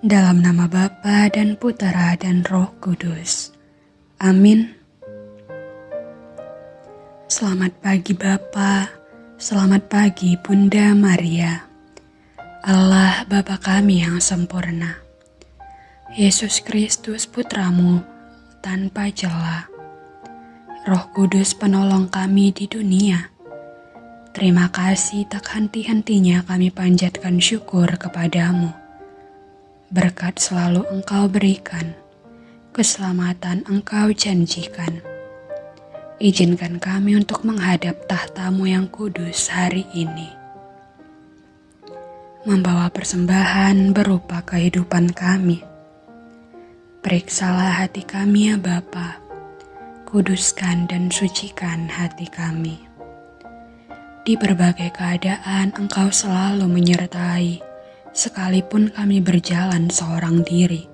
Dalam nama Bapa dan Putera dan Roh Kudus. Amin. Selamat pagi Bapa, selamat pagi Bunda Maria. Allah Bapa kami yang sempurna. Yesus Kristus Putramu tanpa celah. Roh Kudus penolong kami di dunia. Terima kasih tak henti-hentinya kami panjatkan syukur kepadamu berkat selalu Engkau berikan, keselamatan Engkau janjikan. Izinkan kami untuk menghadap tahtamu yang kudus hari ini. Membawa persembahan berupa kehidupan kami. Periksalah hati kami ya Bapa, kuduskan dan sucikan hati kami. Di berbagai keadaan Engkau selalu menyertai, sekalipun kami berjalan seorang diri,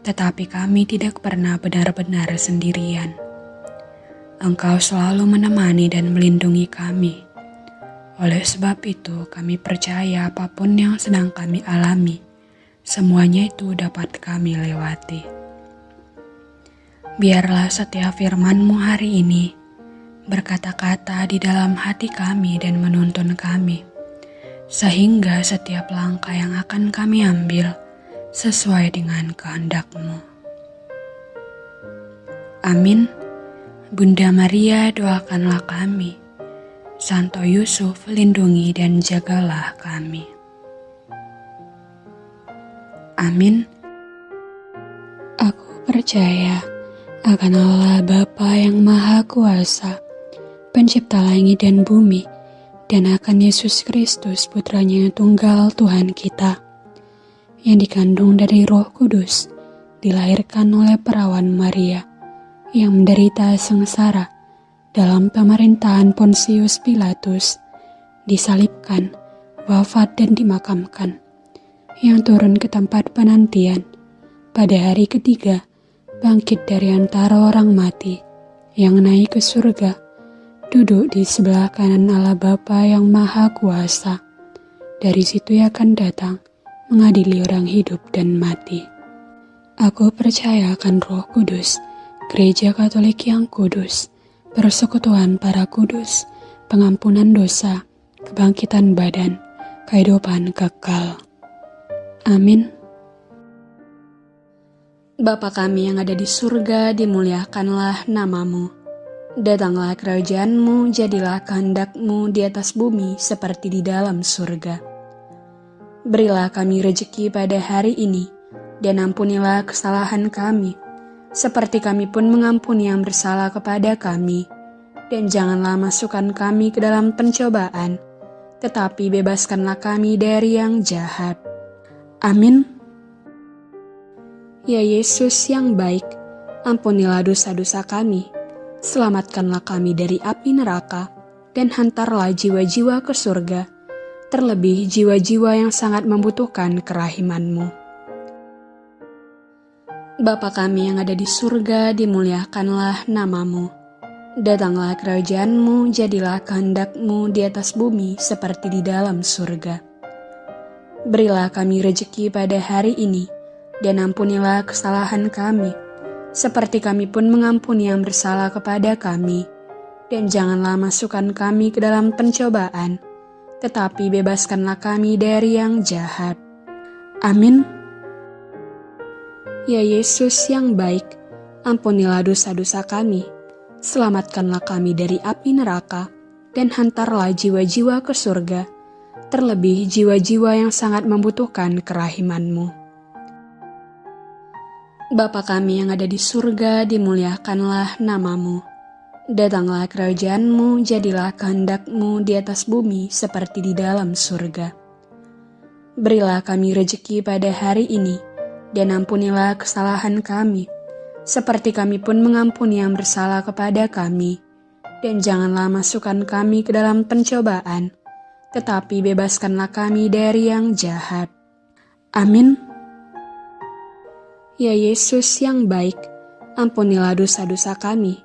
tetapi kami tidak pernah benar-benar sendirian. Engkau selalu menemani dan melindungi kami. Oleh sebab itu, kami percaya apa pun yang sedang kami alami, semuanya itu dapat kami lewati. Biarlah setiap firman-Mu hari ini berkata-kata di dalam hati kami dan menuntun kami sehingga setiap langkah yang akan kami ambil sesuai dengan kehendak-Mu. Amin. Bunda Maria doakanlah kami. Santo Yusuf lindungi dan jagalah kami. Amin. Aku percaya akan Allah Bapa yang Maha Kuasa, pencipta langit dan bumi, dan akan Yesus Kristus putranya yang tunggal Tuhan kita, yang dikandung dari roh kudus, dilahirkan oleh perawan Maria, yang menderita sengsara dalam pemerintahan Pontius Pilatus, disalibkan, wafat dan dimakamkan, yang turun ke tempat penantian, pada hari ketiga, bangkit dari antara orang mati, yang naik ke surga, duduk di sebelah kanan Allah Bapa yang Maha Kuasa. Dari situ ia akan datang mengadili orang hidup dan mati. Aku percaya akan Roh Kudus, Gereja Katolik yang kudus, persekutuan para kudus, pengampunan dosa, kebangkitan badan, kehidupan kekal. Amin. Bapa kami yang ada di surga, dimuliakanlah namamu Datanglah kerajaanmu, jadilah kehendakmu di atas bumi seperti di dalam surga. Berilah kami rejeki pada hari ini, dan ampunilah kesalahan kami, seperti kami pun mengampuni yang bersalah kepada kami. Dan janganlah masukkan kami ke dalam pencobaan, tetapi bebaskanlah kami dari yang jahat. Amin. Ya Yesus yang baik, ampunilah dosa-dosa kami, selamatkanlah kami dari api neraka, dan hantarlah jiwa-jiwa ke surga, terlebih jiwa-jiwa yang sangat membutuhkan kerahimanmu. Bapa kami yang ada di surga, dimuliakanlah namamu. Datanglah kerajaanmu, jadilah kehendakmu di atas bumi seperti di dalam surga. Berilah kami rejeki pada hari ini, dan ampunilah kesalahan kami, seperti kami pun mengampuni yang bersalah kepada kami. Dan janganlah masukkan kami ke dalam pencobaan, tetapi bebaskanlah kami dari yang jahat. Amin. Ya Yesus yang baik, ampunilah dosa-dosa kami, selamatkanlah kami dari api neraka, dan hantarlah jiwa-jiwa ke surga, terlebih jiwa-jiwa yang sangat membutuhkan kerahimanmu. Bapa kami yang ada di surga, dimuliakanlah namamu. Datanglah kerajaanmu, jadilah kehendakmu di atas bumi seperti di dalam surga. Berilah kami rejeki pada hari ini, dan ampunilah kesalahan kami, seperti kami pun mengampuni yang bersalah kepada kami. Dan janganlah masukkan kami ke dalam pencobaan, tetapi bebaskanlah kami dari yang jahat. Amin. Ya Yesus yang baik, ampunilah dosa-dosa kami,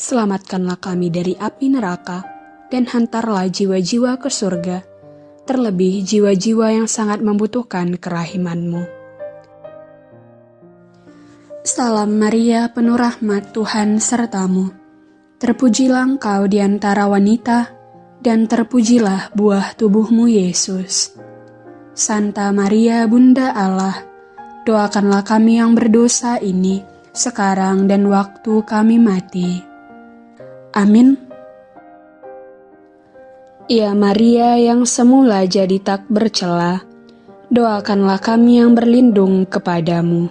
selamatkanlah kami dari api neraka, dan hantarlah jiwa-jiwa ke surga, terlebih jiwa-jiwa yang sangat membutuhkan kerahimanmu. Salam Maria, penuh rahmat Tuhan sertamu. Terpujilah engkau di antara wanita, dan terpujilah buah tubuhmu Yesus. Santa Maria, Bunda Allah, doakanlah kami yang berdosa ini, sekarang dan waktu kami mati. Amin. Ya Maria yang semula jadi tak bercela, doakanlah kami yang berlindung kepadamu.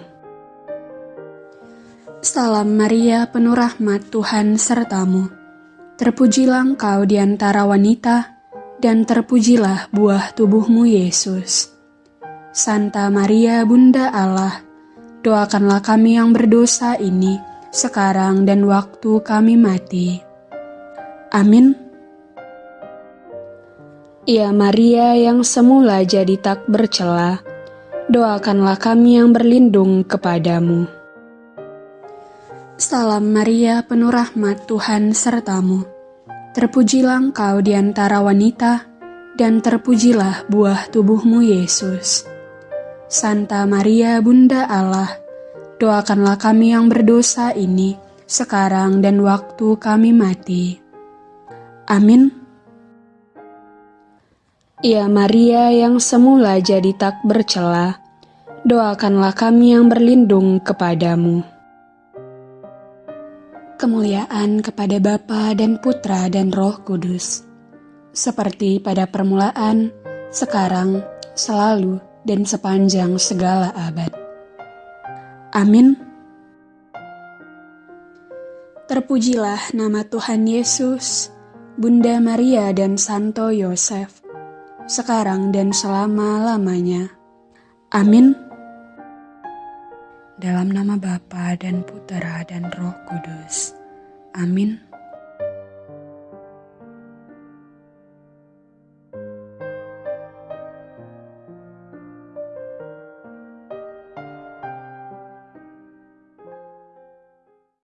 Salam Maria, penuh rahmat Tuhan sertamu. Terpujilah engkau di antara wanita, dan terpujilah buah tubuhmu Yesus. Santa Maria, Bunda Allah, doakanlah kami yang berdosa ini, sekarang dan waktu kami mati. Amin. Ya Maria yang semula jadi tak bercela, doakanlah kami yang berlindung kepadamu. Salam Maria, penuh rahmat Tuhan sertamu. Terpujilah engkau di antara wanita, dan terpujilah buah tubuhmu Yesus. Santa Maria, Bunda Allah, doakanlah kami yang berdosa ini, sekarang dan waktu kami mati. Amin. Ya Maria yang semula jadi tak bercela, doakanlah kami yang berlindung kepadamu kemuliaan kepada Bapa dan Putra dan Roh Kudus, seperti pada permulaan, sekarang, selalu, dan sepanjang segala abad. Amin. Terpujilah nama Tuhan Yesus, Bunda Maria dan Santo Yosef, sekarang dan selama-lamanya. Amin. Dalam nama Bapa dan Putera dan Roh Kudus. Amin.